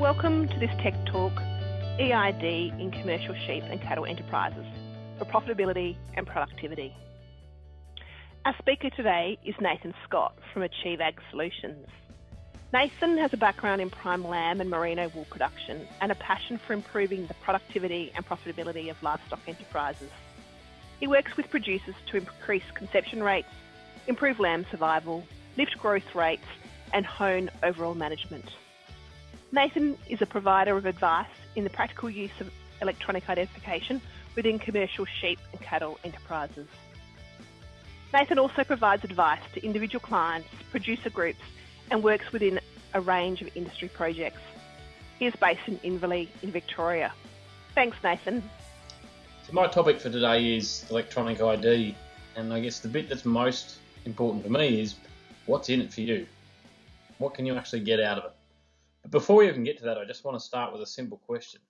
Welcome to this Tech Talk EID in commercial sheep and cattle enterprises for profitability and productivity. Our speaker today is Nathan Scott from Achieve Ag Solutions. Nathan has a background in prime lamb and merino wool production and a passion for improving the productivity and profitability of livestock enterprises. He works with producers to increase conception rates, improve lamb survival, lift growth rates, and hone overall management. Nathan is a provider of advice in the practical use of electronic identification within commercial sheep and cattle enterprises. Nathan also provides advice to individual clients, producer groups, and works within a range of industry projects. He is based in Inverleigh in Victoria. Thanks, Nathan. So my topic for today is electronic ID, and I guess the bit that's most important to me is what's in it for you? What can you actually get out of it? Before we even get to that, I just want to start with a simple question.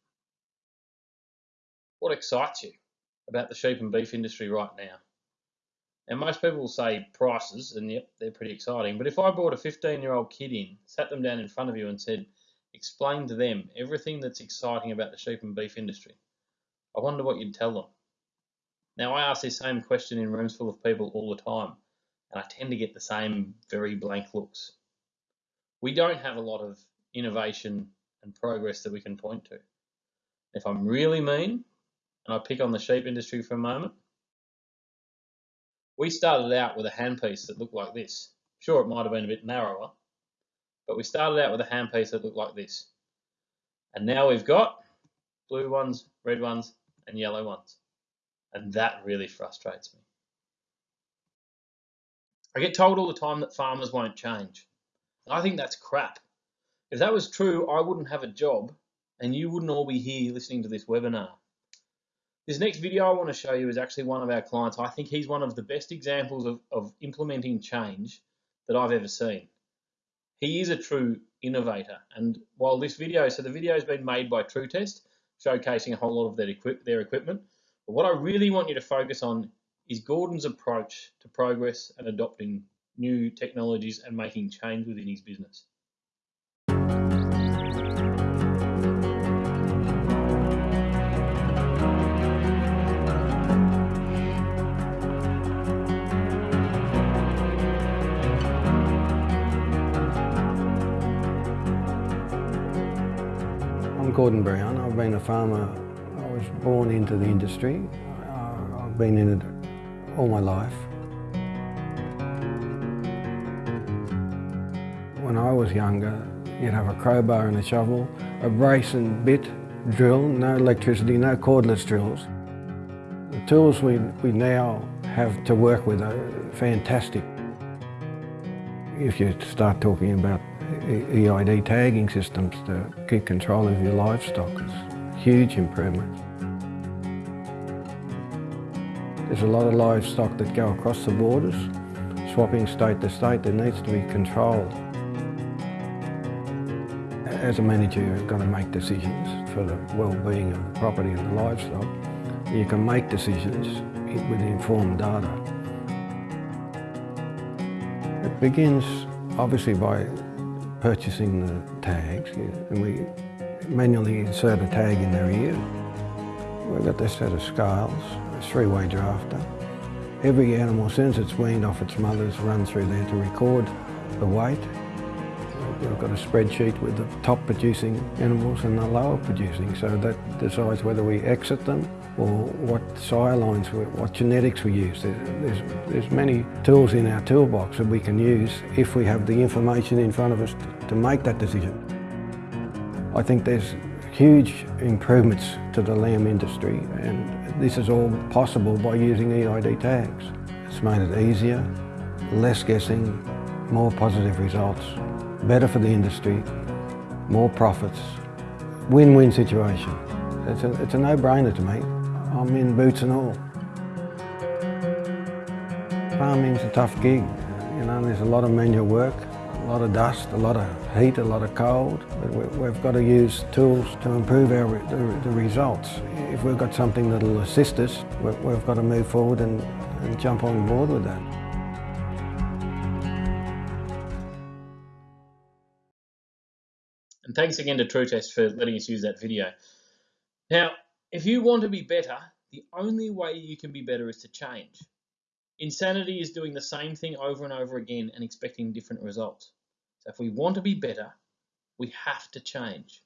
What excites you about the sheep and beef industry right now? And most people will say prices, and yep, they're pretty exciting. But if I brought a 15 year old kid in, sat them down in front of you, and said, explain to them everything that's exciting about the sheep and beef industry, I wonder what you'd tell them. Now, I ask this same question in rooms full of people all the time, and I tend to get the same very blank looks. We don't have a lot of innovation and progress that we can point to. If I'm really mean, and I pick on the sheep industry for a moment, we started out with a handpiece that looked like this. Sure, it might have been a bit narrower, but we started out with a handpiece that looked like this. And now we've got blue ones, red ones, and yellow ones. And that really frustrates me. I get told all the time that farmers won't change. And I think that's crap. If that was true, I wouldn't have a job and you wouldn't all be here listening to this webinar. This next video I want to show you is actually one of our clients. I think he's one of the best examples of, of implementing change that I've ever seen. He is a true innovator. And while this video, so the video has been made by Tru-Test, showcasing a whole lot of their, equip, their equipment. But what I really want you to focus on is Gordon's approach to progress and adopting new technologies and making change within his business. Gordon Brown. I've been a farmer. I was born into the industry. Uh, I've been in it all my life. When I was younger, you'd have a crowbar and a shovel, a brace and bit, drill, no electricity, no cordless drills. The tools we, we now have to work with are fantastic. If you start talking about EID tagging systems to keep control of your livestock is huge improvement. There's a lot of livestock that go across the borders, swapping state to state, there needs to be control. As a manager, you've got to make decisions for the well-being of the property and the livestock. You can make decisions with informed data. It begins obviously by purchasing the tags, and we manually insert a tag in their ear. We've got this set of scales, a three-way drafter. Every animal, since it's weaned off its mothers, run through there to record the weight. Got a spreadsheet with the top producing animals and the lower producing, so that decides whether we exit them or what sire lines, what genetics we use. There's, there's many tools in our toolbox that we can use if we have the information in front of us to make that decision. I think there's huge improvements to the lamb industry and this is all possible by using EID tags. It's made it easier, less guessing, more positive results, better for the industry, more profits, win-win situation. It's a, it's a no-brainer to me. I'm in boots and all. Farming's a tough gig, you know, there's a lot of manual work, a lot of dust, a lot of heat, a lot of cold. We've got to use tools to improve our the, the results. If we've got something that'll assist us, we've got to move forward and, and jump on board with that. Thanks again to Tru-Test for letting us use that video. Now, if you want to be better, the only way you can be better is to change. Insanity is doing the same thing over and over again and expecting different results. So if we want to be better, we have to change.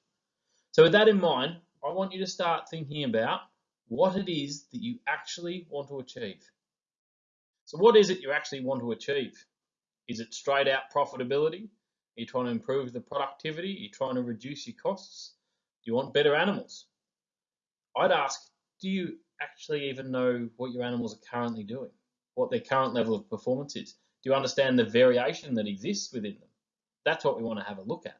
So with that in mind, I want you to start thinking about what it is that you actually want to achieve. So what is it you actually want to achieve? Is it straight out profitability? Are you trying to improve the productivity? Are you trying to reduce your costs? Do you want better animals? I'd ask, do you actually even know what your animals are currently doing? What their current level of performance is? Do you understand the variation that exists within them? That's what we want to have a look at.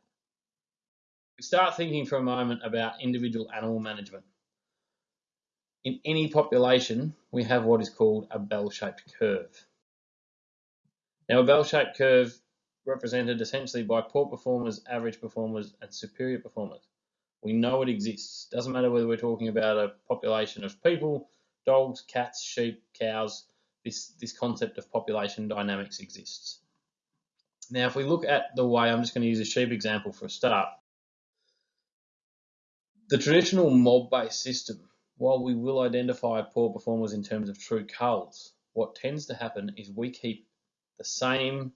We start thinking for a moment about individual animal management. In any population, we have what is called a bell-shaped curve. Now, a bell-shaped curve represented essentially by poor performers, average performers, and superior performers. We know it exists. Doesn't matter whether we're talking about a population of people, dogs, cats, sheep, cows, this, this concept of population dynamics exists. Now, if we look at the way, I'm just going to use a sheep example for a start. The traditional mob-based system, while we will identify poor performers in terms of true culls, what tends to happen is we keep the same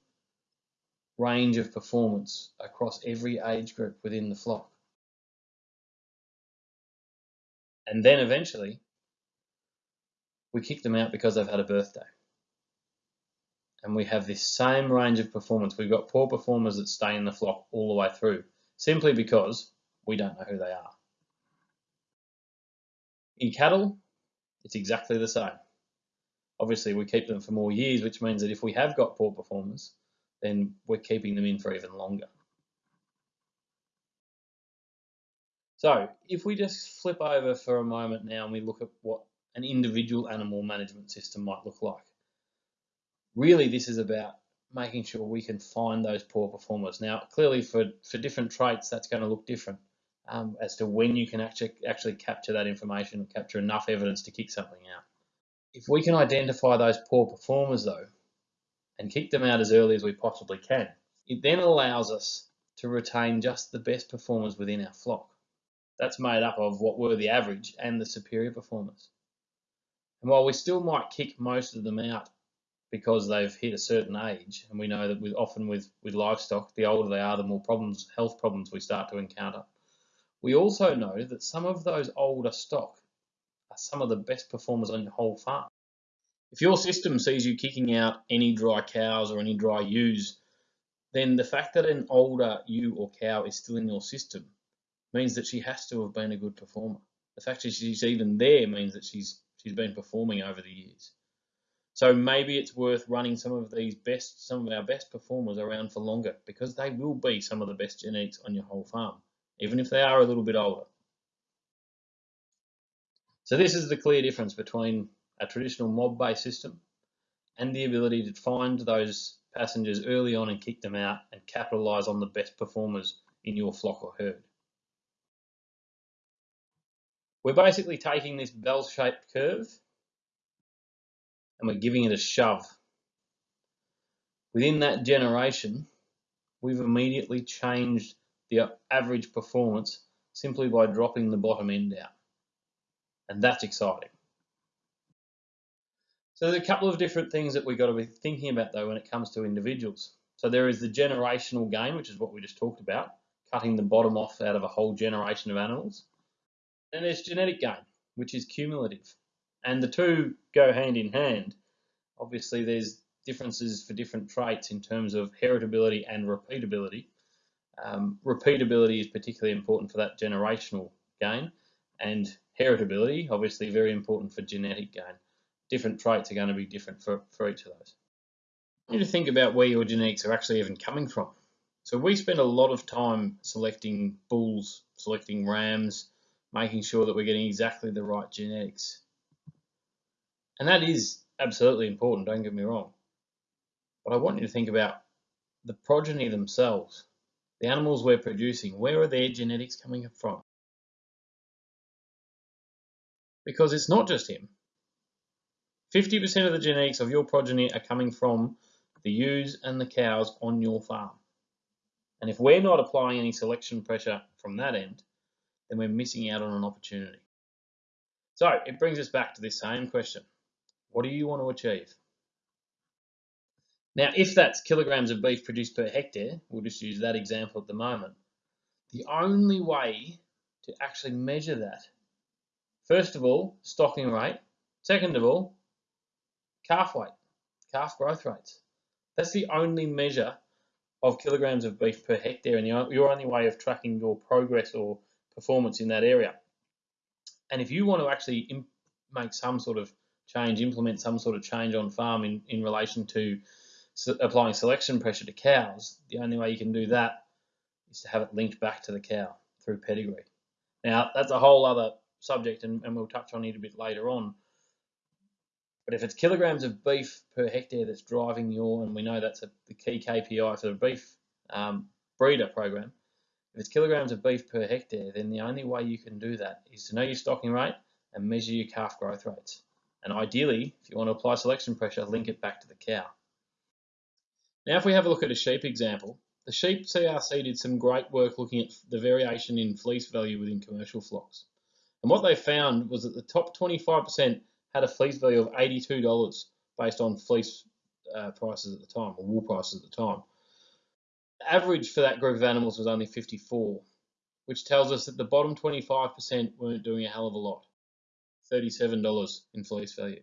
range of performance across every age group within the flock. And then eventually, we kick them out because they've had a birthday. And we have this same range of performance. We've got poor performers that stay in the flock all the way through, simply because we don't know who they are. In cattle, it's exactly the same. Obviously, we keep them for more years, which means that if we have got poor performers, then we're keeping them in for even longer. So if we just flip over for a moment now and we look at what an individual animal management system might look like. Really, this is about making sure we can find those poor performers. Now, clearly for, for different traits, that's going to look different um, as to when you can actually, actually capture that information capture enough evidence to kick something out. If we can identify those poor performers though, and kick them out as early as we possibly can, it then allows us to retain just the best performers within our flock. That's made up of what were the average and the superior performers. And while we still might kick most of them out because they've hit a certain age, and we know that with, often with, with livestock, the older they are, the more problems, health problems we start to encounter. We also know that some of those older stock are some of the best performers on your whole farm. If your system sees you kicking out any dry cows or any dry ewes, then the fact that an older ewe or cow is still in your system means that she has to have been a good performer. The fact that she's even there means that she's she's been performing over the years. So maybe it's worth running some of these best, some of our best performers around for longer because they will be some of the best genetics on your whole farm, even if they are a little bit older. So this is the clear difference between a traditional mob-based system and the ability to find those passengers early on and kick them out and capitalize on the best performers in your flock or herd. We're basically taking this bell-shaped curve and we're giving it a shove. Within that generation, we've immediately changed the average performance simply by dropping the bottom end out. And that's exciting. So there's a couple of different things that we've got to be thinking about though when it comes to individuals. So there is the generational gain, which is what we just talked about, cutting the bottom off out of a whole generation of animals. And there's genetic gain, which is cumulative. And the two go hand in hand. Obviously, there's differences for different traits in terms of heritability and repeatability. Um, repeatability is particularly important for that generational gain, and heritability, obviously, very important for genetic gain. Different traits are going to be different for, for each of those. You need to think about where your genetics are actually even coming from. So we spend a lot of time selecting bulls, selecting rams, making sure that we're getting exactly the right genetics. And that is absolutely important, don't get me wrong. But I want you to think about the progeny themselves, the animals we're producing, where are their genetics coming from? Because it's not just him. 50% of the genetics of your progeny are coming from the ewes and the cows on your farm. And if we're not applying any selection pressure from that end, then we're missing out on an opportunity. So it brings us back to this same question. What do you want to achieve? Now, if that's kilograms of beef produced per hectare, we'll just use that example at the moment. The only way to actually measure that, first of all, stocking rate, second of all, calf weight, calf growth rates. That's the only measure of kilograms of beef per hectare and your only way of tracking your progress or performance in that area. And if you want to actually make some sort of change, implement some sort of change on farm in, in relation to applying selection pressure to cows, the only way you can do that is to have it linked back to the cow through pedigree. Now, that's a whole other subject, and, and we'll touch on it a bit later on. But if it's kilograms of beef per hectare that's driving your, and we know that's a, the key KPI for the beef um, breeder program, if it's kilograms of beef per hectare, then the only way you can do that is to know your stocking rate and measure your calf growth rates. And ideally, if you want to apply selection pressure, link it back to the cow. Now, if we have a look at a sheep example, the sheep CRC did some great work looking at the variation in fleece value within commercial flocks. And what they found was that the top 25% had a fleece value of $82 based on fleece uh, prices at the time, or wool prices at the time. The average for that group of animals was only 54, which tells us that the bottom 25% weren't doing a hell of a lot. $37 in fleece value.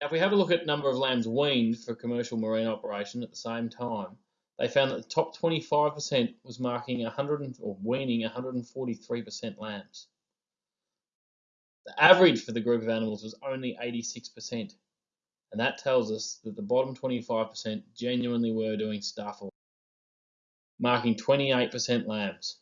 Now, if we have a look at number of lambs weaned for commercial merino operation at the same time, they found that the top 25% was marking 100 or weaning 143% lambs. The average for the group of animals was only 86%, and that tells us that the bottom 25% genuinely were doing stuff, marking 28% lambs.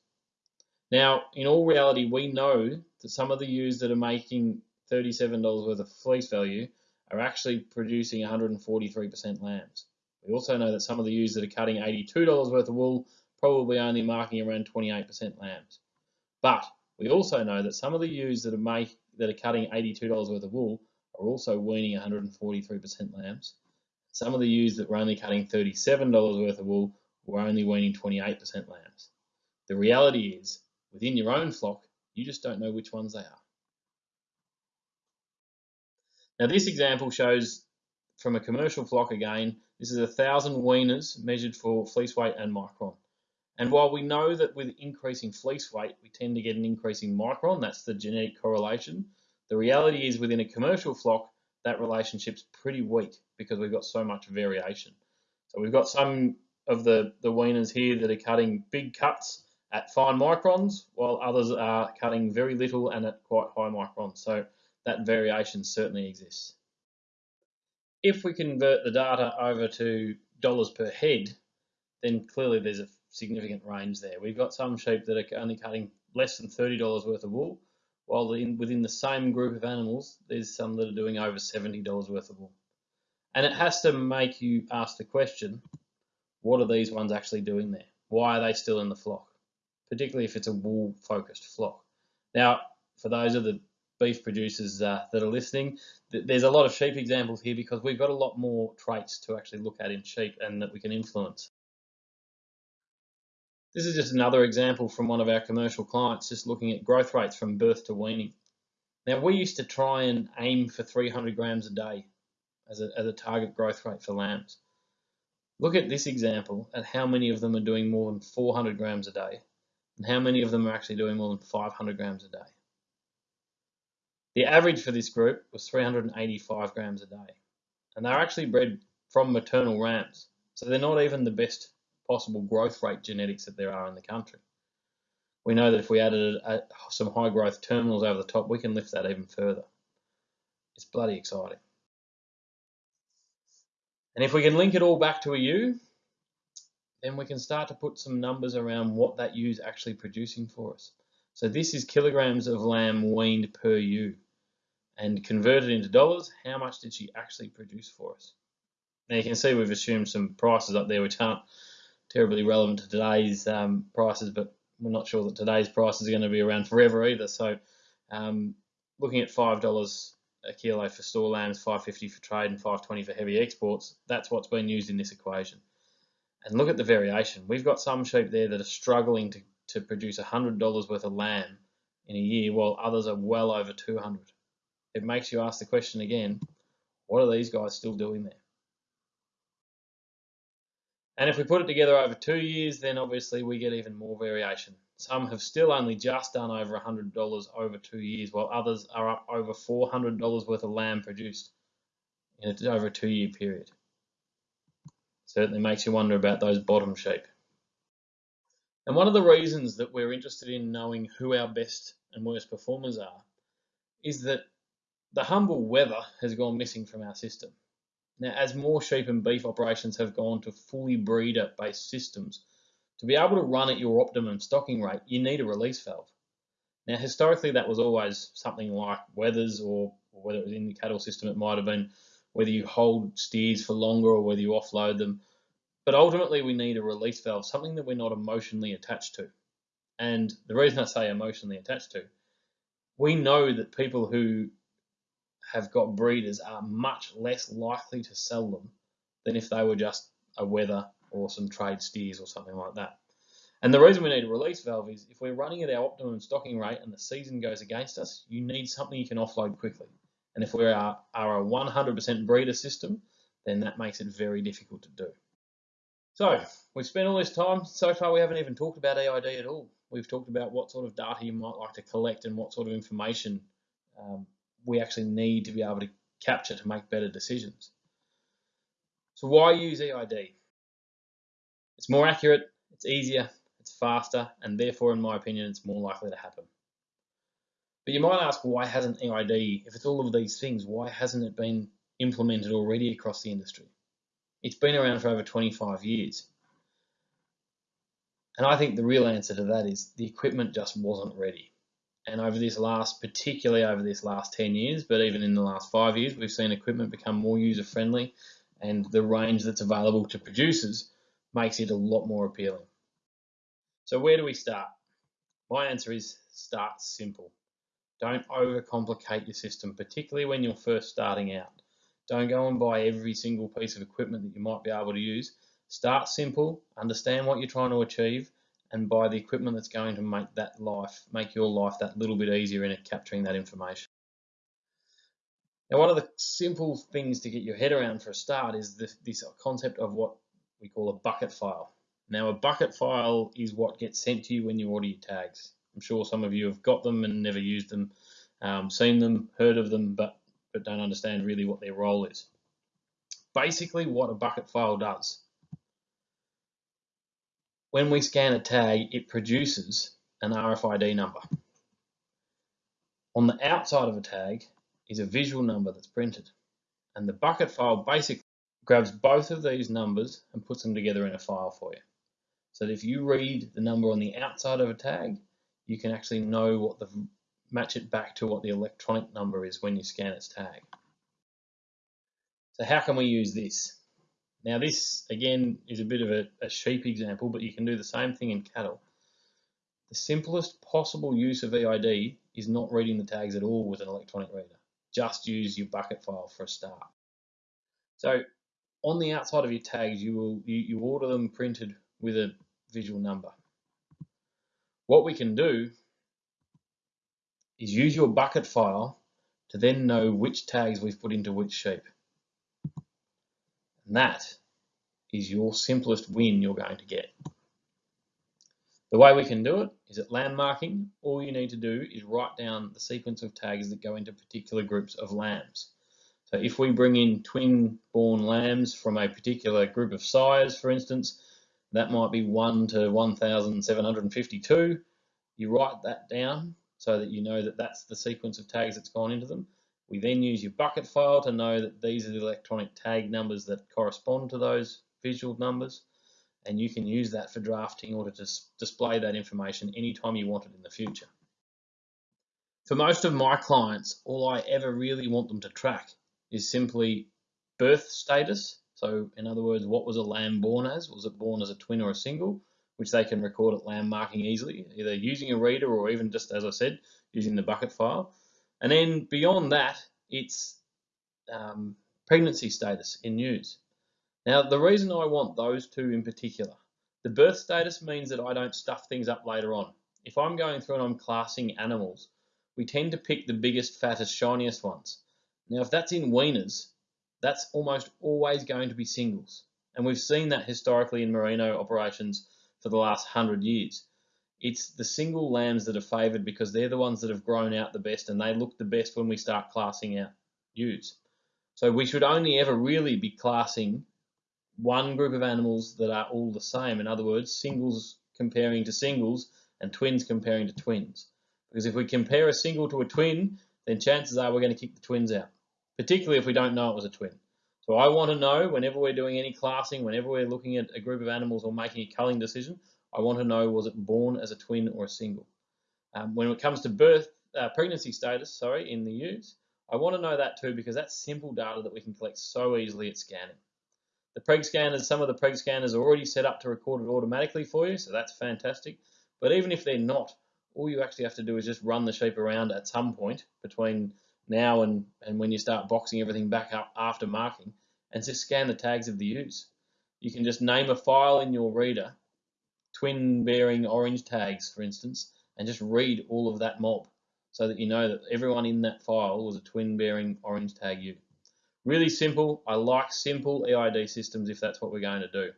Now, in all reality, we know that some of the ewes that are making $37 worth of fleece value are actually producing 143% lambs. We also know that some of the ewes that are cutting $82 worth of wool probably only marking around 28% lambs. But we also know that some of the ewes that are make that are cutting $82 worth of wool are also weaning 143% lambs. Some of the ewes that were only cutting $37 worth of wool were only weaning 28% lambs. The reality is, within your own flock, you just don't know which ones they are. Now this example shows from a commercial flock again, this is a thousand weaners measured for fleece weight and micron. And while we know that with increasing fleece weight, we tend to get an increasing micron, that's the genetic correlation, the reality is within a commercial flock, that relationship's pretty weak because we've got so much variation. So we've got some of the, the weaners here that are cutting big cuts at fine microns, while others are cutting very little and at quite high microns. So that variation certainly exists. If we convert the data over to dollars per head, then clearly there's a significant range there. We've got some sheep that are only cutting less than $30 worth of wool, while in, within the same group of animals, there's some that are doing over $70 worth of wool. And it has to make you ask the question, what are these ones actually doing there? Why are they still in the flock? Particularly if it's a wool focused flock. Now, for those of the beef producers uh, that are listening, th there's a lot of sheep examples here because we've got a lot more traits to actually look at in sheep and that we can influence. This is just another example from one of our commercial clients, just looking at growth rates from birth to weaning. Now, we used to try and aim for 300 grams a day as a, as a target growth rate for lambs. Look at this example at how many of them are doing more than 400 grams a day and how many of them are actually doing more than 500 grams a day. The average for this group was 385 grams a day. And they're actually bred from maternal rams. So they're not even the best possible growth rate genetics that there are in the country. We know that if we added a, a, some high growth terminals over the top, we can lift that even further. It's bloody exciting. And if we can link it all back to a ewe, then we can start to put some numbers around what that ewe is actually producing for us. So this is kilograms of lamb weaned per ewe and converted into dollars, how much did she actually produce for us? Now you can see we've assumed some prices up there which aren't terribly relevant to today's um, prices, but we're not sure that today's prices are going to be around forever either. So um, looking at $5 a kilo for store lambs, 550 for trade and 520 for heavy exports, that's what's been used in this equation. And look at the variation. We've got some sheep there that are struggling to, to produce $100 worth of lamb in a year, while others are well over 200. It makes you ask the question again, what are these guys still doing there? And if we put it together over two years, then obviously we get even more variation. Some have still only just done over $100 over two years, while others are up over $400 worth of lamb produced in over a two year period. Certainly makes you wonder about those bottom sheep. And one of the reasons that we're interested in knowing who our best and worst performers are is that the humble wether has gone missing from our system. Now, as more sheep and beef operations have gone to fully breeder-based systems, to be able to run at your optimum stocking rate, you need a release valve. Now, historically, that was always something like wethers or, or whether it was in the cattle system, it might have been whether you hold steers for longer or whether you offload them. But ultimately, we need a release valve, something that we're not emotionally attached to. And the reason I say emotionally attached to, we know that people who have got breeders are much less likely to sell them than if they were just a wether or some trade steers or something like that. And the reason we need a release valve is if we're running at our optimum stocking rate and the season goes against us, you need something you can offload quickly. And if we are, are a 100% breeder system, then that makes it very difficult to do. So we've spent all this time. So far, we haven't even talked about EID at all. We've talked about what sort of data you might like to collect and what sort of information um, we actually need to be able to capture to make better decisions. So why use EID? It's more accurate, it's easier, it's faster, and therefore, in my opinion, it's more likely to happen. But you might ask, why hasn't EID, if it's all of these things, why hasn't it been implemented already across the industry? It's been around for over 25 years. And I think the real answer to that is the equipment just wasn't ready. And over this last, particularly over this last 10 years, but even in the last five years, we've seen equipment become more user friendly and the range that's available to producers makes it a lot more appealing. So where do we start? My answer is start simple. Don't overcomplicate your system, particularly when you're first starting out. Don't go and buy every single piece of equipment that you might be able to use. Start simple, understand what you're trying to achieve, and buy the equipment that's going to make that life, make your life that little bit easier in capturing that information. Now, one of the simple things to get your head around for a start is this, this concept of what we call a bucket file. Now, a bucket file is what gets sent to you when you order your tags. I'm sure some of you have got them and never used them, um, seen them, heard of them, but, but don't understand really what their role is. Basically, what a bucket file does when we scan a tag, it produces an RFID number. On the outside of a tag is a visual number that's printed. And the bucket file basically grabs both of these numbers and puts them together in a file for you. So that if you read the number on the outside of a tag, you can actually know what the match it back to what the electronic number is when you scan its tag. So how can we use this? Now this, again, is a bit of a, a sheep example, but you can do the same thing in cattle. The simplest possible use of EID is not reading the tags at all with an electronic reader. Just use your bucket file for a start. So on the outside of your tags, you will you, you order them printed with a visual number. What we can do is use your bucket file to then know which tags we've put into which sheep. And that is your simplest win you're going to get. The way we can do it is at lamb marking. All you need to do is write down the sequence of tags that go into particular groups of lambs. So if we bring in twin born lambs from a particular group of sires, for instance, that might be 1 to 1,752. You write that down so that you know that that's the sequence of tags that's gone into them. We then use your bucket file to know that these are the electronic tag numbers that correspond to those visual numbers. And you can use that for drafting or to dis display that information anytime you want it in the future. For most of my clients, all I ever really want them to track is simply birth status. So in other words, what was a lamb born as? Was it born as a twin or a single? Which they can record at lamb marking easily, either using a reader or even just, as I said, using the bucket file. And then beyond that, it's um, pregnancy status in ewes. Now, the reason I want those two in particular, the birth status means that I don't stuff things up later on. If I'm going through and I'm classing animals, we tend to pick the biggest, fattest, shiniest ones. Now, if that's in weaners, that's almost always going to be singles. And we've seen that historically in merino operations for the last hundred years. It's the single lambs that are favoured because they're the ones that have grown out the best and they look the best when we start classing out ewes. So we should only ever really be classing one group of animals that are all the same. In other words, singles comparing to singles and twins comparing to twins. Because if we compare a single to a twin, then chances are we're going to kick the twins out, particularly if we don't know it was a twin. So I want to know whenever we're doing any classing, whenever we're looking at a group of animals or making a culling decision, I want to know was it born as a twin or a single. Um, when it comes to birth, uh, pregnancy status, sorry, in the ewes, I want to know that too because that's simple data that we can collect so easily at scanning. The preg scanners, some of the preg scanners are already set up to record it automatically for you, so that's fantastic. But even if they're not, all you actually have to do is just run the sheep around at some point between now and, and when you start boxing everything back up after marking and just scan the tags of the ewes. You can just name a file in your reader, twin bearing orange tags, for instance, and just read all of that mob so that you know that everyone in that file was a twin bearing orange tag ewe. Really simple. I like simple EID systems if that's what we're going to do.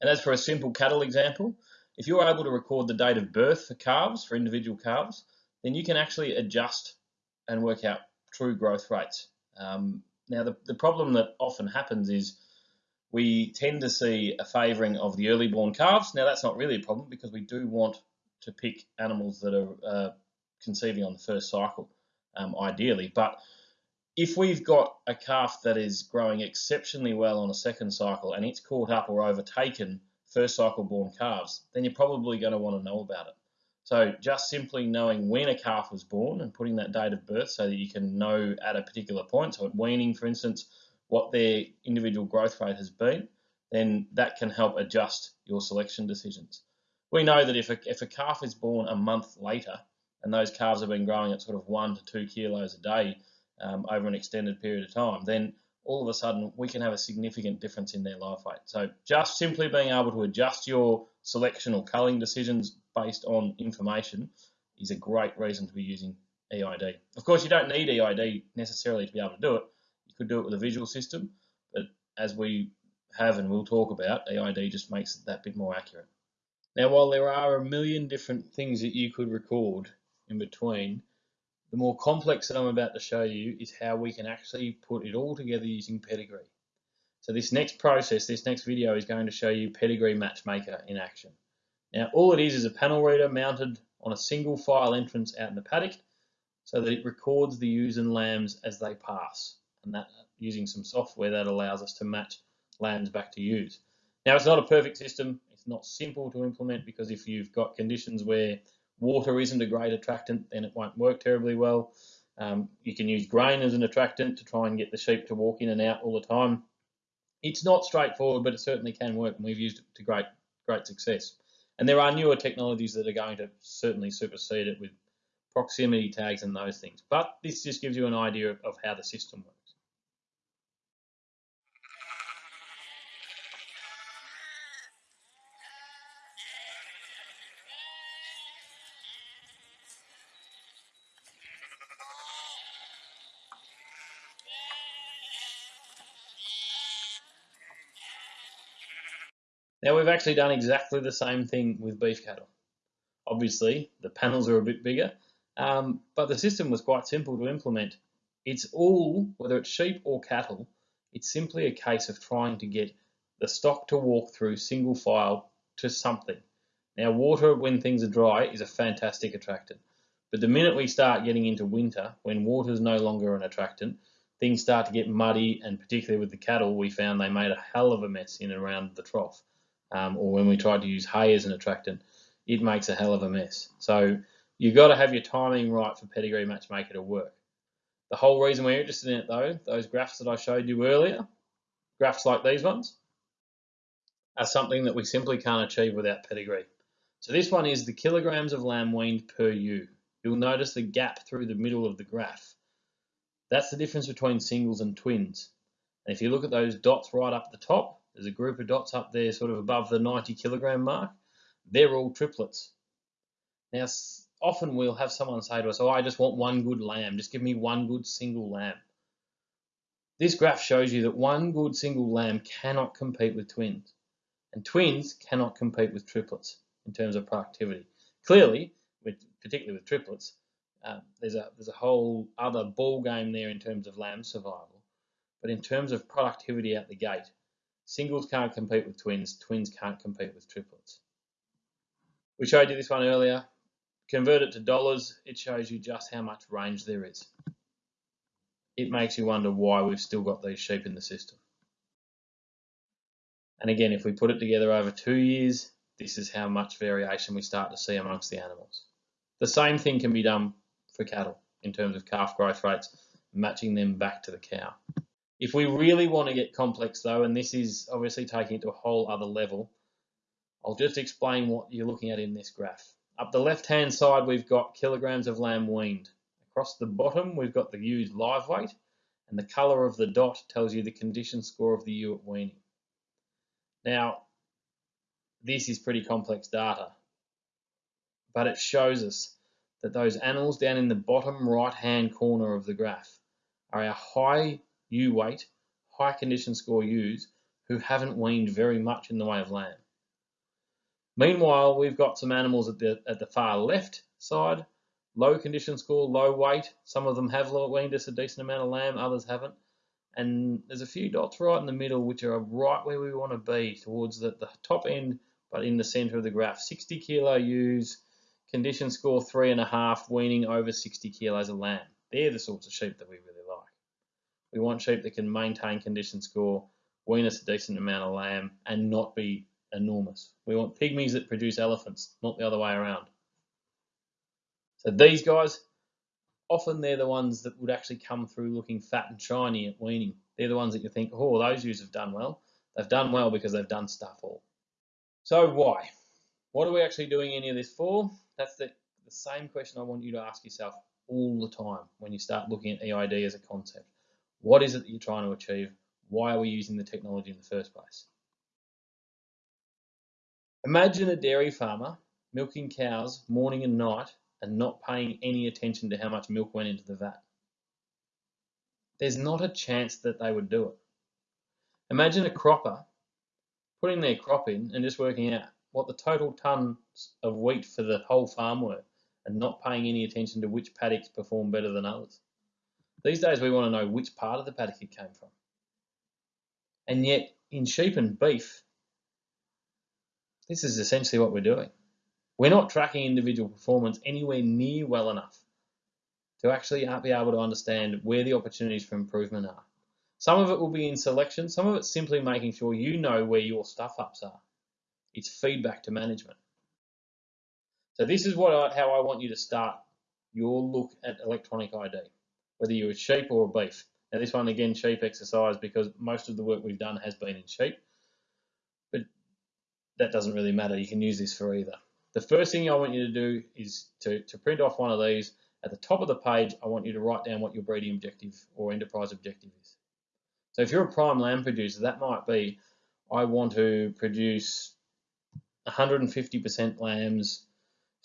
And as for a simple cattle example, if you're able to record the date of birth for calves, for individual calves, then you can actually adjust and work out true growth rates. Um, now, the, the problem that often happens is we tend to see a favouring of the early born calves. Now, that's not really a problem because we do want to pick animals that are uh, conceiving on the first cycle, um, ideally. But if we've got a calf that is growing exceptionally well on a second cycle and it's caught up or overtaken first cycle born calves, then you're probably going to want to know about it. So just simply knowing when a calf was born and putting that date of birth so that you can know at a particular point, so at weaning, for instance, what their individual growth rate has been, then that can help adjust your selection decisions. We know that if a, if a calf is born a month later and those calves have been growing at sort of one to two kilos a day um, over an extended period of time, then all of a sudden we can have a significant difference in their life weight. So just simply being able to adjust your selection or culling decisions based on information is a great reason to be using EID. Of course, you don't need EID necessarily to be able to do it. Could do it with a visual system, but as we have and we'll talk about, EID just makes it that bit more accurate. Now, while there are a million different things that you could record in between, the more complex that I'm about to show you is how we can actually put it all together using Pedigree. So this next process, this next video is going to show you Pedigree Matchmaker in action. Now all it is is a panel reader mounted on a single file entrance out in the paddock so that it records the ewes and lambs as they pass and that using some software that allows us to match lambs back to ewes. Now it's not a perfect system, it's not simple to implement because if you've got conditions where water isn't a great attractant then it won't work terribly well. Um, you can use grain as an attractant to try and get the sheep to walk in and out all the time. It's not straightforward but it certainly can work and we've used it to great, great success. And there are newer technologies that are going to certainly supersede it with proximity tags and those things. But this just gives you an idea of how the system works. Now we've actually done exactly the same thing with beef cattle. Obviously, the panels are a bit bigger, um, but the system was quite simple to implement. It's all, whether it's sheep or cattle, it's simply a case of trying to get the stock to walk through single file to something. Now water when things are dry is a fantastic attractant, but the minute we start getting into winter, when water is no longer an attractant, things start to get muddy and particularly with the cattle we found they made a hell of a mess in and around the trough um, or when we tried to use hay as an attractant, it makes a hell of a mess. So you've got to have your timing right for Pedigree Matchmaker to work. The whole reason we're interested in it though, those graphs that I showed you earlier, graphs like these ones, are something that we simply can't achieve without Pedigree. So this one is the kilograms of lamb weaned per ewe. You'll notice the gap through the middle of the graph. That's the difference between singles and twins. And if you look at those dots right up the top, there's a group of dots up there sort of above the 90 kilogram mark. They're all triplets. Now, often we'll have someone say to us, oh, I just want one good lamb. Just give me one good single lamb. This graph shows you that one good single lamb cannot compete with twins. And twins cannot compete with triplets in terms of productivity. Clearly, with, particularly with triplets, uh, there's a there's a whole other ball game there in terms of lamb survival. But in terms of productivity out the gate, singles can't compete with twins, twins can't compete with triplets. We showed you this one earlier. Convert it to dollars, it shows you just how much range there is. It makes you wonder why we've still got these sheep in the system. And again, if we put it together over two years, this is how much variation we start to see amongst the animals. The same thing can be done for cattle in terms of calf growth rates, matching them back to the cow. If we really want to get complex though, and this is obviously taking it to a whole other level, I'll just explain what you're looking at in this graph. Up the left hand side, we've got kilograms of lamb weaned. Across the bottom, we've got the ewe's live weight, and the colour of the dot tells you the condition score of the ewe at weaning. Now, this is pretty complex data, but it shows us that those animals down in the bottom right hand corner of the graph are our high ewe weight, high condition score ewes who haven't weaned very much in the way of lamb. Meanwhile, we've got some animals at the, at the far left side, low condition score, low weight. Some of them have weaned us a decent amount of lamb, others haven't and there's a few dots right in the middle which are right where we want to be towards the, the top end but in the center of the graph 60 kilo ewes condition score three and a half weaning over 60 kilos of lamb they're the sorts of sheep that we really we want sheep that can maintain condition score wean us a decent amount of lamb and not be enormous we want pygmies that produce elephants not the other way around so these guys often they're the ones that would actually come through looking fat and shiny at weaning. They're the ones that you think, oh, those ewes have done well. They've done well because they've done stuff all. So why? What are we actually doing any of this for? That's the, the same question I want you to ask yourself all the time when you start looking at EID as a concept. What is it that you're trying to achieve? Why are we using the technology in the first place? Imagine a dairy farmer milking cows morning and night and not paying any attention to how much milk went into the vat. There's not a chance that they would do it. Imagine a cropper putting their crop in and just working out what the total tons of wheat for the whole farm were and not paying any attention to which paddocks perform better than others. These days we want to know which part of the paddock it came from. And yet in sheep and beef, this is essentially what we're doing. We're not tracking individual performance anywhere near well enough to actually be able to understand where the opportunities for improvement are. Some of it will be in selection, some of it's simply making sure you know where your stuff ups are. It's feedback to management. So this is what I, how I want you to start your look at electronic ID, whether you're a sheep or a beef. Now this one again, sheep exercise because most of the work we've done has been in sheep, but that doesn't really matter. You can use this for either. The first thing I want you to do is to, to print off one of these. At the top of the page, I want you to write down what your breeding objective or enterprise objective is. So if you're a prime lamb producer, that might be, I want to produce 150% lambs,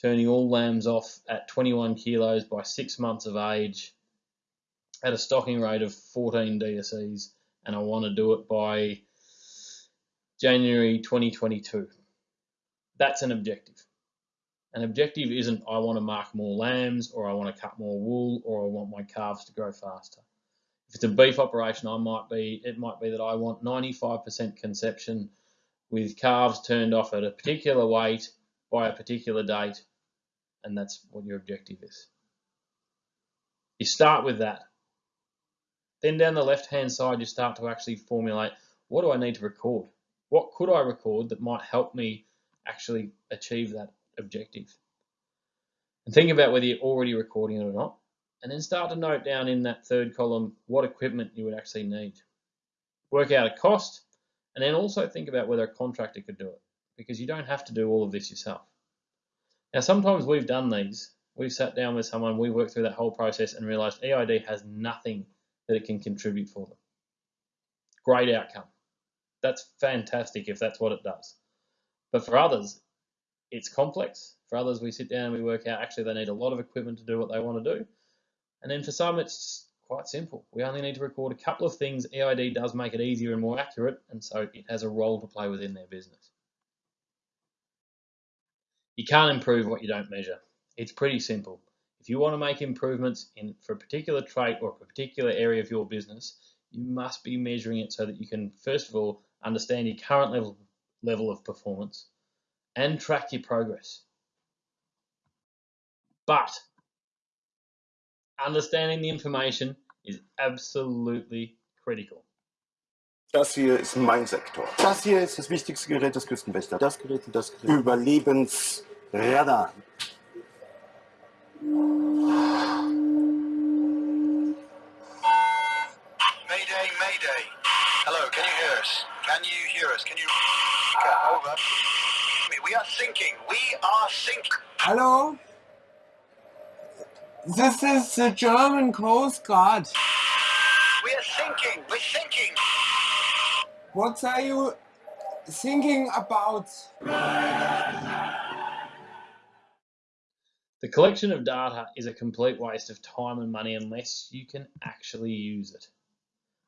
turning all lambs off at 21 kilos by six months of age at a stocking rate of 14 DSEs, and I want to do it by January 2022. That's an objective. An objective isn't I want to mark more lambs or I want to cut more wool or I want my calves to grow faster. If it's a beef operation, I might be it might be that I want 95% conception with calves turned off at a particular weight by a particular date, and that's what your objective is. You start with that. Then down the left hand side, you start to actually formulate what do I need to record? What could I record that might help me actually achieve that objective. And think about whether you're already recording it or not. And then start to note down in that third column what equipment you would actually need. Work out a cost, and then also think about whether a contractor could do it, because you don't have to do all of this yourself. Now, sometimes we've done these. We've sat down with someone, we worked through that whole process and realized EID has nothing that it can contribute for them. Great outcome. That's fantastic if that's what it does. But for others, it's complex. For others, we sit down and we work out actually they need a lot of equipment to do what they want to do. And then for some, it's quite simple. We only need to record a couple of things. EID does make it easier and more accurate, and so it has a role to play within their business. You can't improve what you don't measure. It's pretty simple. If you want to make improvements in for a particular trait or a particular area of your business, you must be measuring it so that you can, first of all, understand your current level, level of performance and track your progress. But understanding the information is absolutely critical. Das hier ist mein Sektor. Das hier ist das wichtigste Gerät des Küstenwächter. Das Gerät das Gerät. Überlebensradar. Mayday, mayday. Hello, can you hear us? Can you hear us? Can you... Over. We are sinking. We are sinking. Hello? This is the German Coast Guard. We are sinking. We're sinking. What are you thinking about? The collection of data is a complete waste of time and money unless you can actually use it.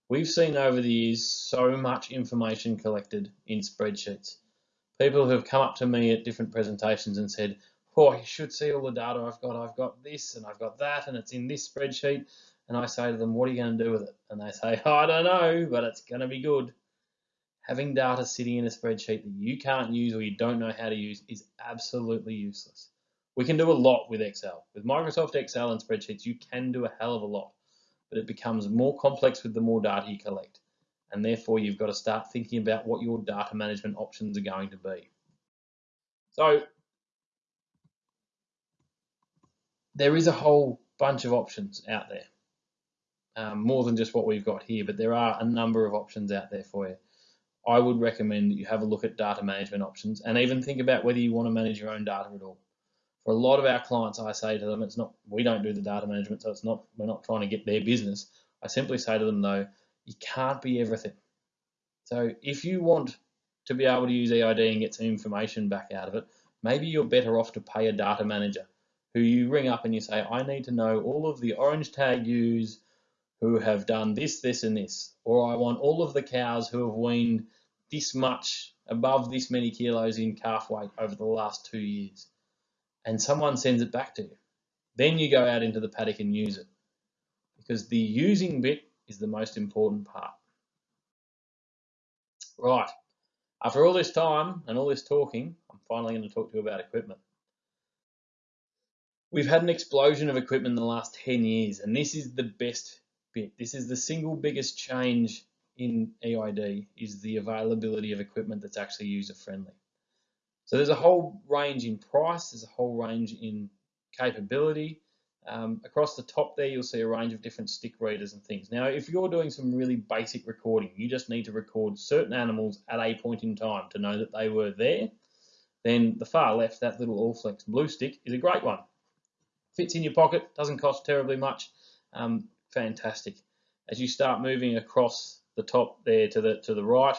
We've seen over the years so much information collected in spreadsheets. People who have come up to me at different presentations and said, oh, you should see all the data I've got. I've got this and I've got that and it's in this spreadsheet. And I say to them, what are you going to do with it? And they say, oh, I don't know, but it's going to be good. Having data sitting in a spreadsheet that you can't use or you don't know how to use is absolutely useless. We can do a lot with Excel. With Microsoft Excel and spreadsheets, you can do a hell of a lot, but it becomes more complex with the more data you collect. And therefore, you've got to start thinking about what your data management options are going to be. So there is a whole bunch of options out there, um, more than just what we've got here, but there are a number of options out there for you. I would recommend that you have a look at data management options and even think about whether you want to manage your own data at all. For a lot of our clients, I say to them, it's not, we don't do the data management, so it's not, we're not trying to get their business. I simply say to them though, you can't be everything. So if you want to be able to use EID and get some information back out of it, maybe you're better off to pay a data manager who you ring up and you say, I need to know all of the orange tag ewes who have done this, this, and this, or I want all of the cows who have weaned this much above this many kilos in calf weight over the last two years. And someone sends it back to you. Then you go out into the paddock and use it. Because the using bit is the most important part. Right, after all this time and all this talking, I'm finally going to talk to you about equipment. We've had an explosion of equipment in the last 10 years, and this is the best bit. This is the single biggest change in EID is the availability of equipment that's actually user friendly. So there's a whole range in price, there's a whole range in capability. Um, across the top there, you'll see a range of different stick readers and things. Now, if you're doing some really basic recording, you just need to record certain animals at a point in time to know that they were there, then the far left, that little Allflex blue stick, is a great one fits in your pocket, doesn't cost terribly much. Um, fantastic. As you start moving across the top there to the to the right,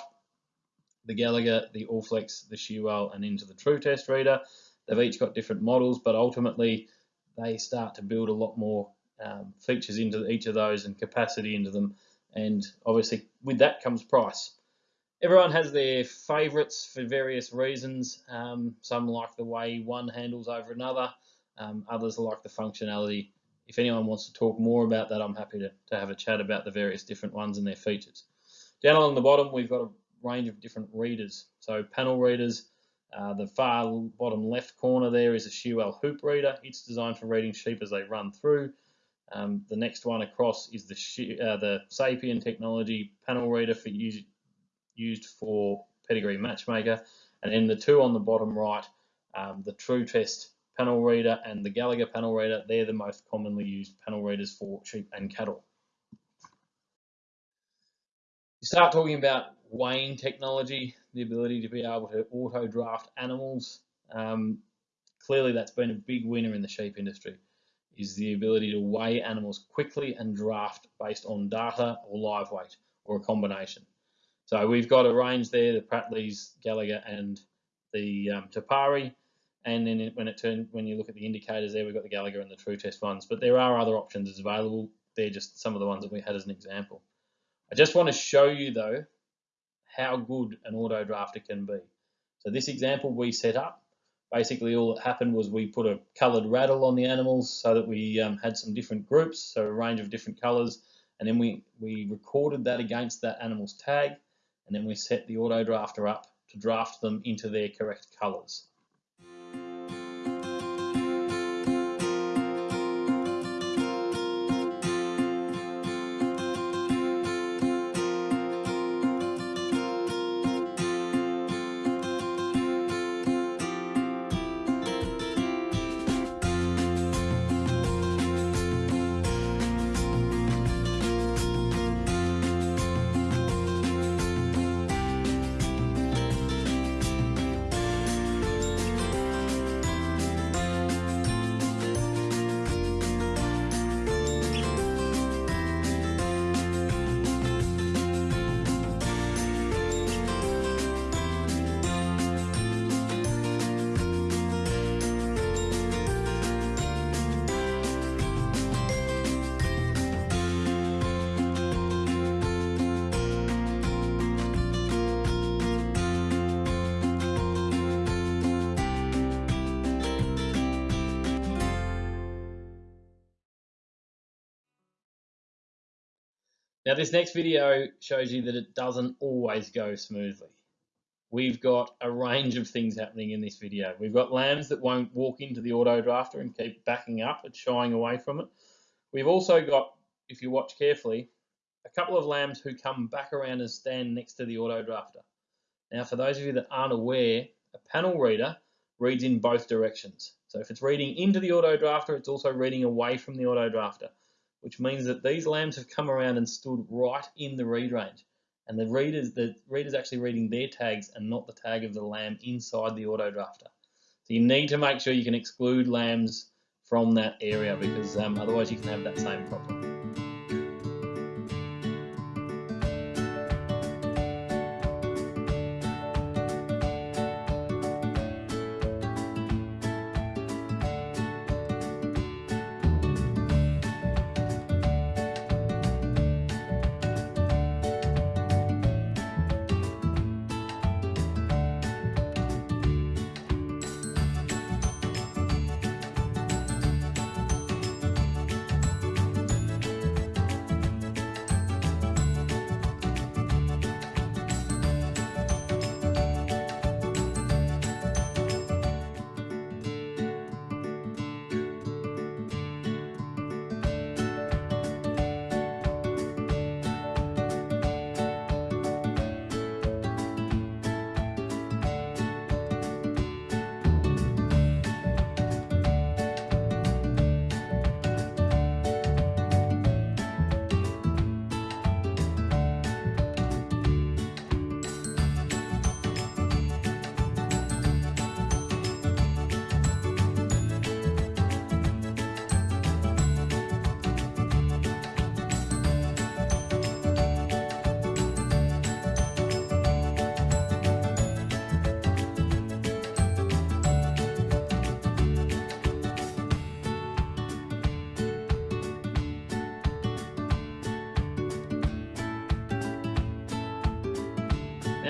the Gallagher, the Allflex, the Shearwell, and into the Tru-Test reader. They've each got different models, but ultimately they start to build a lot more um, features into each of those and capacity into them. And obviously, with that comes price. Everyone has their favourites for various reasons. Um, some like the way one handles over another. Um, others like the functionality. If anyone wants to talk more about that, I'm happy to, to have a chat about the various different ones and their features. Down along the bottom, we've got a range of different readers. So panel readers, uh, the far bottom left corner there is a Shearwell hoop reader. It's designed for reading sheep as they run through. Um, the next one across is the, uh, the Sapien technology panel reader for use, used for pedigree matchmaker. And then the two on the bottom right, um, the Tru-Test panel reader and the Gallagher panel reader, they're the most commonly used panel readers for sheep and cattle. You start talking about weighing technology, the ability to be able to auto draft animals. Um, clearly that's been a big winner in the sheep industry, is the ability to weigh animals quickly and draft based on data or live weight or a combination. So we've got a range there, the Prattleys, Gallagher and the um, Te Pari. And then when it turn, when you look at the indicators there, we've got the Gallagher and the Tru-Test ones. But there are other options available. They're just some of the ones that we had as an example. I just want to show you though how good an auto drafter can be. So this example we set up, basically all that happened was we put a coloured rattle on the animals so that we um, had some different groups, so a range of different colours, and then we, we recorded that against that animal's tag, and then we set the auto drafter up to draft them into their correct colours. Now this next video shows you that it doesn't always go smoothly. We've got a range of things happening in this video. We've got lambs that won't walk into the auto drafter and keep backing up and shying away from it. We've also got, if you watch carefully, a couple of lambs who come back around and stand next to the auto drafter. Now for those of you that aren't aware, a panel reader reads in both directions. So if it's reading into the auto drafter, it's also reading away from the auto drafter which means that these lambs have come around and stood right in the read range. And the readers, the reader's actually reading their tags and not the tag of the lamb inside the auto drafter. So you need to make sure you can exclude lambs from that area because um, otherwise you can have that same problem.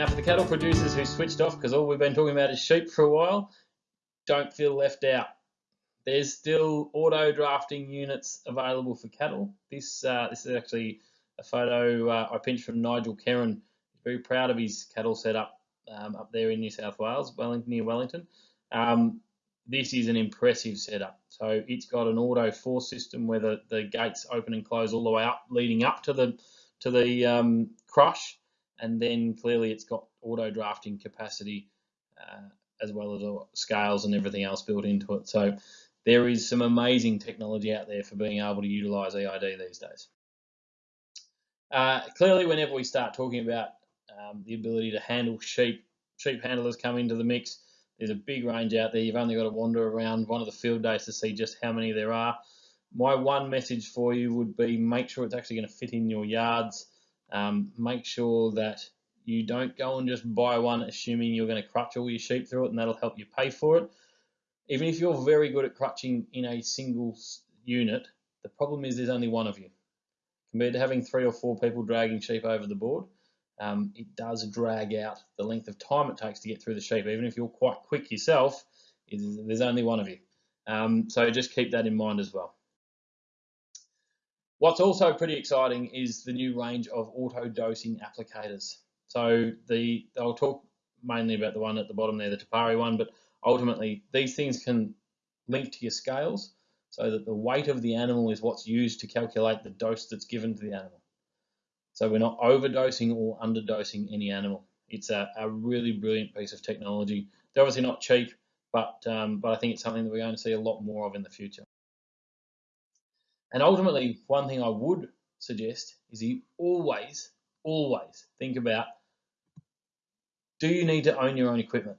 Now, for the cattle producers who switched off because all we've been talking about is sheep for a while, don't feel left out. There's still auto drafting units available for cattle. This uh, this is actually a photo uh, I pinched from Nigel Kerrin. He's very proud of his cattle setup um, up there in New South Wales, Wellington, near Wellington. Um, this is an impressive setup. So it's got an auto force system where the, the gates open and close all the way up, leading up to the to the um, crush and then clearly it's got auto drafting capacity uh, as well as scales and everything else built into it. So there is some amazing technology out there for being able to utilize EID these days. Uh, clearly, whenever we start talking about um, the ability to handle sheep, sheep handlers come into the mix. There's a big range out there. You've only got to wander around one of the field days to see just how many there are. My one message for you would be make sure it's actually going to fit in your yards. Um, make sure that You don't go and just buy one assuming you're going to crutch all your sheep through it and that'll help you pay for it. Even if you're very good at crutching in a single unit, the problem is there's only one of you. Compared to having three or four people dragging sheep over the board, um, it does drag out the length of time it takes to get through the sheep. Even if you're quite quick yourself, there's only one of you. Um, so just keep that in mind as well. What's also pretty exciting is the new range of auto dosing applicators. So the I'll talk mainly about the one at the bottom there, the Te Pari one, but ultimately these things can link to your scales so that the weight of the animal is what's used to calculate the dose that's given to the animal. So we're not overdosing or underdosing any animal. It's a, a really brilliant piece of technology. They're obviously not cheap, but um, but I think it's something that we're going to see a lot more of in the future. And ultimately, one thing I would suggest is you always, always think about do you need to own your own equipment?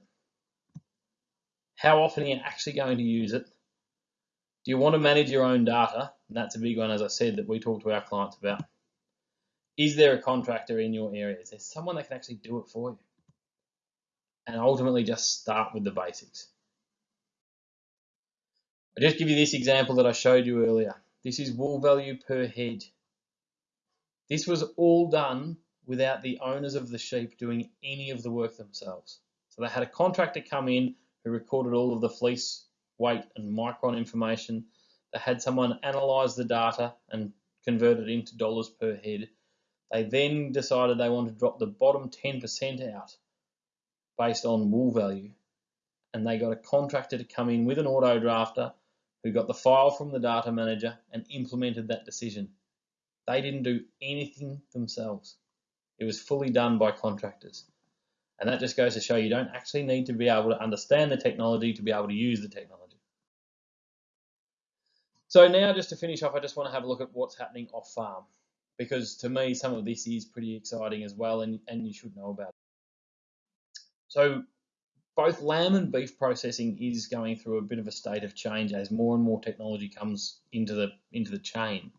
How often are you actually going to use it? Do you want to manage your own data? And that's a big one, as I said, that we talk to our clients about. Is there a contractor in your area? Is there someone that can actually do it for you? And ultimately, just start with the basics. I'll just give you this example that I showed you earlier. This is wool value per head. This was all done without the owners of the sheep doing any of the work themselves. So they had a contractor come in who recorded all of the fleece weight and micron information. They had someone analyze the data and convert it into dollars per head. They then decided they wanted to drop the bottom 10% out based on wool value. And they got a contractor to come in with an auto drafter who got the file from the data manager and implemented that decision. They didn't do anything themselves. It was fully done by contractors. And that just goes to show you don't actually need to be able to understand the technology to be able to use the technology. So now just to finish off, I just want to have a look at what's happening off farm because to me some of this is pretty exciting as well and, and you should know about it. So both lamb and beef processing is going through a bit of a state of change as more and more technology comes into the into the chain.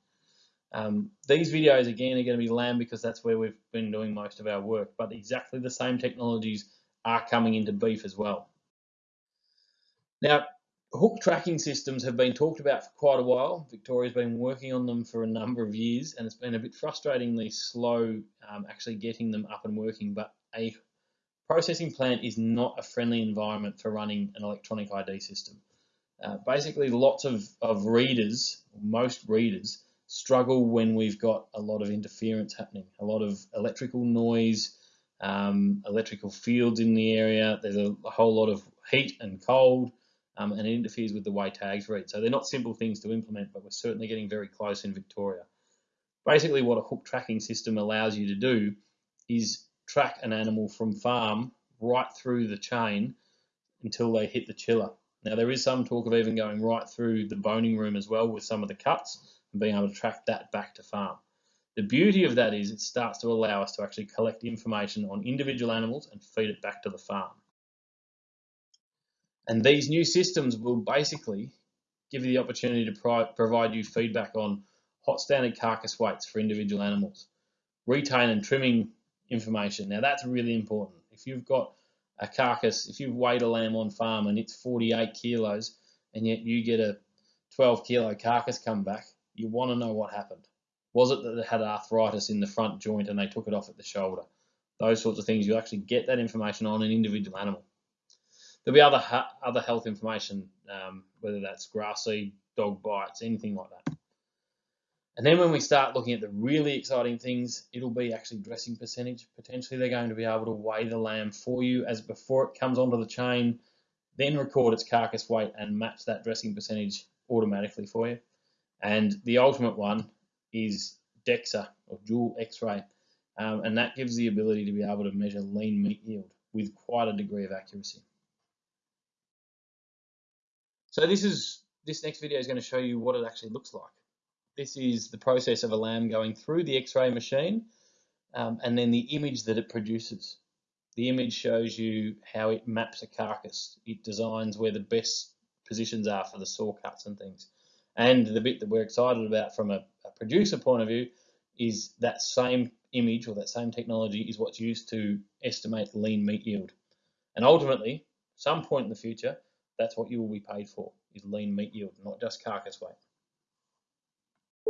Um, these videos again are going to be lamb because that's where we've been doing most of our work, but exactly the same technologies are coming into beef as well. Now, hook tracking systems have been talked about for quite a while. Victoria's been working on them for a number of years, and it's been a bit frustratingly slow um, actually getting them up and working. But a processing plant is not a friendly environment for running an electronic ID system. Uh, basically, lots of, of readers, most readers, struggle when we've got a lot of interference happening, a lot of electrical noise, um, electrical fields in the area. There's a, a whole lot of heat and cold, um, and it interferes with the way tags read. So they're not simple things to implement, but we're certainly getting very close in Victoria. Basically, what a hook tracking system allows you to do is track an animal from farm right through the chain until they hit the chiller. Now there is some talk of even going right through the boning room as well with some of the cuts and being able to track that back to farm. The beauty of that is it starts to allow us to actually collect information on individual animals and feed it back to the farm. And these new systems will basically give you the opportunity to provide you feedback on hot standard carcass weights for individual animals, retain and trimming information. Now that's really important. If you've got a carcass, if you've weighed a lamb on farm and it's 48 kilos and yet you get a 12 kilo carcass come back, you want to know what happened. Was it that it had arthritis in the front joint and they took it off at the shoulder? Those sorts of things, you actually get that information on an individual animal. There'll be other other health information, um, whether that's grass seed, dog bites, anything like that. And then when we start looking at the really exciting things, it'll be actually dressing percentage. Potentially they're going to be able to weigh the lamb for you as before it comes onto the chain, then record its carcass weight and match that dressing percentage automatically for you. And the ultimate one is DEXA or dual X-ray. Um, and that gives the ability to be able to measure lean meat yield with quite a degree of accuracy. So this is this next video is going to show you what it actually looks like. This is the process of a lamb going through the X-ray machine um, and then the image that it produces. The image shows you how it maps a carcass. It designs where the best positions are for the saw cuts and things. And the bit that we're excited about from a, a producer point of view is that same image or that same technology is what's used to estimate lean meat yield. And ultimately, some point in the future, that's what you will be paid for, is lean meat yield, not just carcass weight.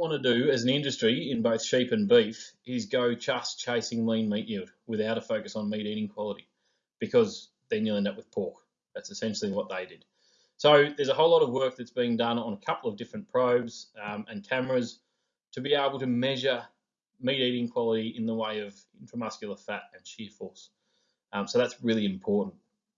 want to do as an industry in both sheep and beef is go just chasing lean meat yield without a focus on meat eating quality because then you'll end up with pork. That's essentially what they did. So there's a whole lot of work that's being done on a couple of different probes um, and cameras to be able to measure meat eating quality in the way of intramuscular fat and shear force. Um, so that's really important.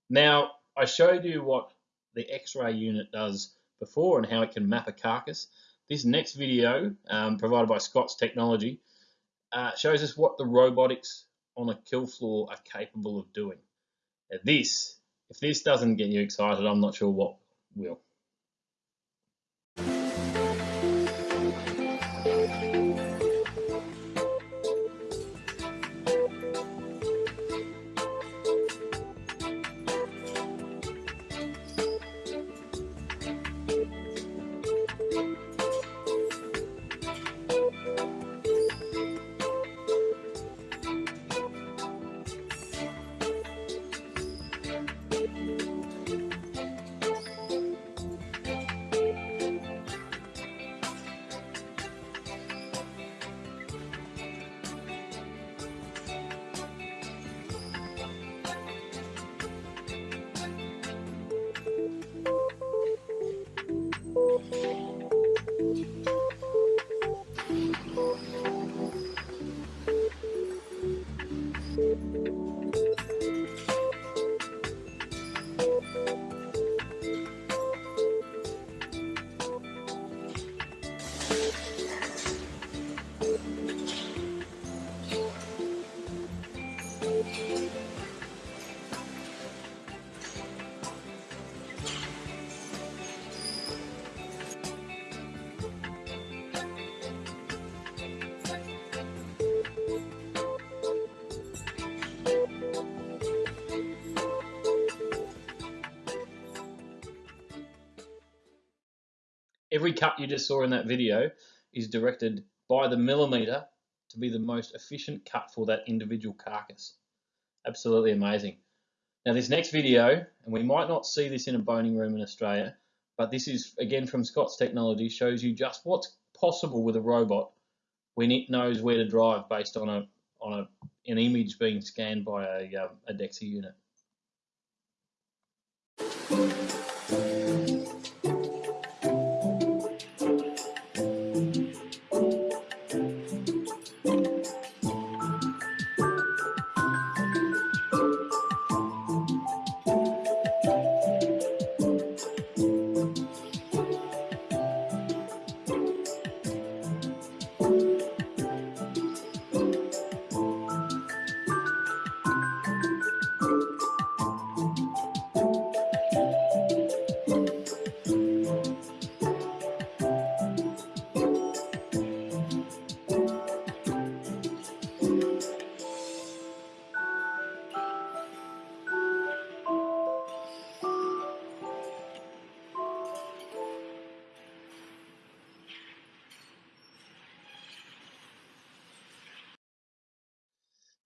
Now, I showed you what the X-ray unit does before and how it can map a carcass. This next video, um, provided by Scott's Technology, uh, shows us what the robotics on a kill floor are capable of doing. Now this, if this doesn't get you excited, I'm not sure what will. Every cut you just saw in that video is directed by the millimeter to be the most efficient cut for that individual carcass. Absolutely amazing. Now this next video, and we might not see this in a boning room in Australia, but this is again from Scott's Technology, shows you just what's possible with a robot when it knows where to drive based on a on a, an image being scanned by a, um, a DEXA unit.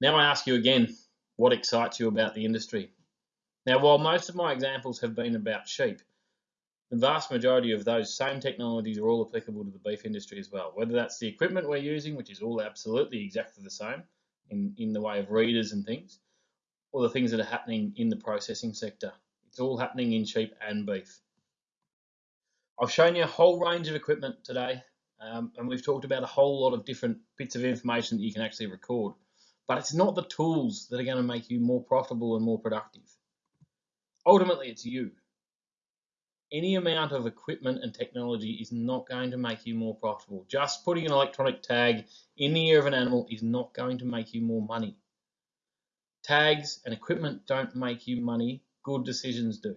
Now I ask you again, what excites you about the industry? Now, while most of my examples have been about sheep, the vast majority of those same technologies are all applicable to the beef industry as well. Whether that's the equipment we're using, which is all absolutely exactly the same in, in the way of readers and things, or the things that are happening in the processing sector. It's all happening in sheep and beef. I've shown you a whole range of equipment today, um, and we've talked about a whole lot of different bits of information that you can actually record but it's not the tools that are going to make you more profitable and more productive. Ultimately, it's you. any amount of equipment and technology is not going to make you more profitable. Just putting an electronic tag in the ear of an animal is not going to make you more money. Tags and equipment don't make you money, good decisions do.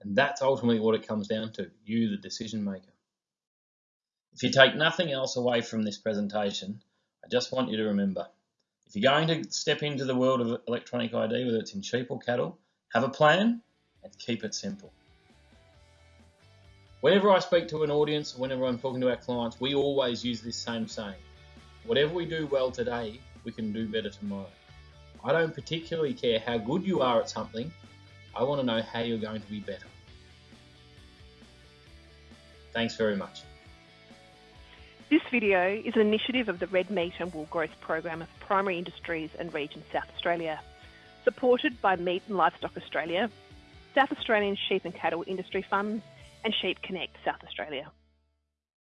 And that's ultimately what it comes down to, you the decision maker. If you take nothing else away from this presentation, I just want you to remember, if you're going to step into the world of electronic ID, whether it's in sheep or cattle, have a plan and keep it simple. Whenever I speak to an audience, whenever I'm talking to our clients, we always use this same saying. Whatever we do well today, we can do better tomorrow. I don't particularly care how good you are at something, I want to know how you're going to be better. Thanks very much. This video is an initiative of the Red Meat and Wool Growth Program of Primary Industries and Region South Australia, supported by Meat and Livestock Australia, South Australian Sheep and Cattle Industry Funds, and Sheep Connect South Australia.